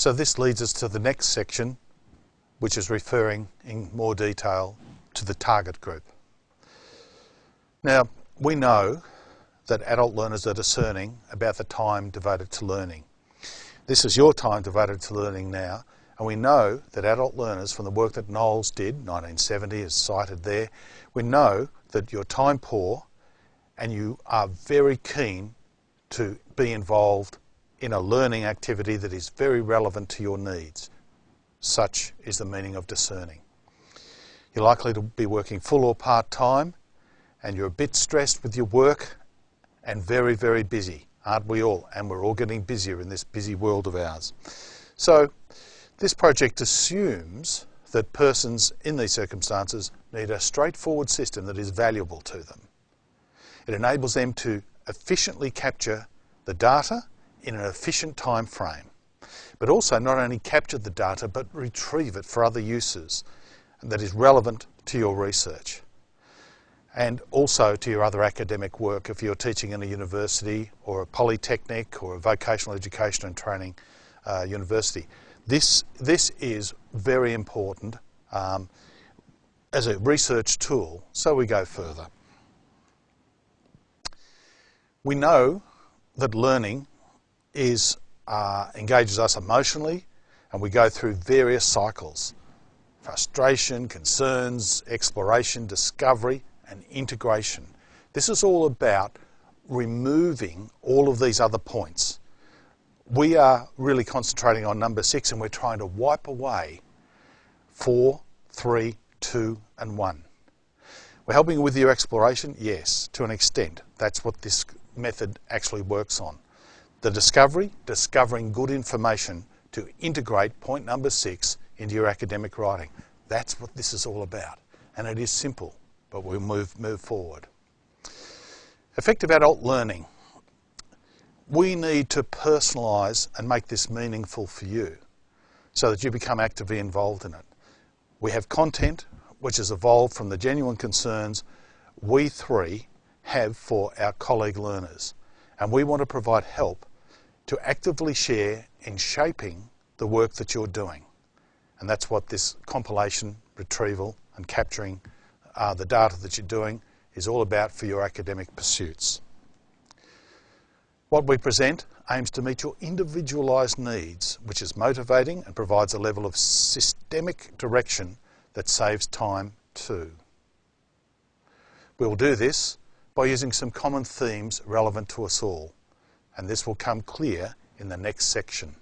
So this leads us to the next section, which is referring in more detail to the target group. Now, we know that adult learners are discerning about the time devoted to learning. This is your time devoted to learning now, and we know that adult learners, from the work that Knowles did, 1970 is cited there, we know that you're time poor and you are very keen to be involved in a learning activity that is very relevant to your needs. Such is the meaning of discerning. You're likely to be working full or part-time and you're a bit stressed with your work and very, very busy, aren't we all? And we're all getting busier in this busy world of ours. So this project assumes that persons in these circumstances need a straightforward system that is valuable to them. It enables them to efficiently capture the data in an efficient time frame, but also not only capture the data but retrieve it for other uses that is relevant to your research and also to your other academic work if you're teaching in a university or a polytechnic or a vocational education and training uh, university. This, this is very important um, as a research tool, so we go further. We know that learning is, uh, engages us emotionally and we go through various cycles. Frustration, concerns, exploration, discovery and integration. This is all about removing all of these other points we are really concentrating on number six and we're trying to wipe away four, three, two, and one. We're helping with your exploration? Yes, to an extent. That's what this method actually works on. The discovery, discovering good information to integrate point number six into your academic writing. That's what this is all about. And it is simple, but we'll move, move forward. Effective adult learning we need to personalise and make this meaningful for you so that you become actively involved in it. We have content which has evolved from the genuine concerns we three have for our colleague learners and we want to provide help to actively share in shaping the work that you're doing. And that's what this compilation, retrieval and capturing uh, the data that you're doing is all about for your academic pursuits. What we present aims to meet your individualised needs, which is motivating and provides a level of systemic direction that saves time too. We will do this by using some common themes relevant to us all, and this will come clear in the next section.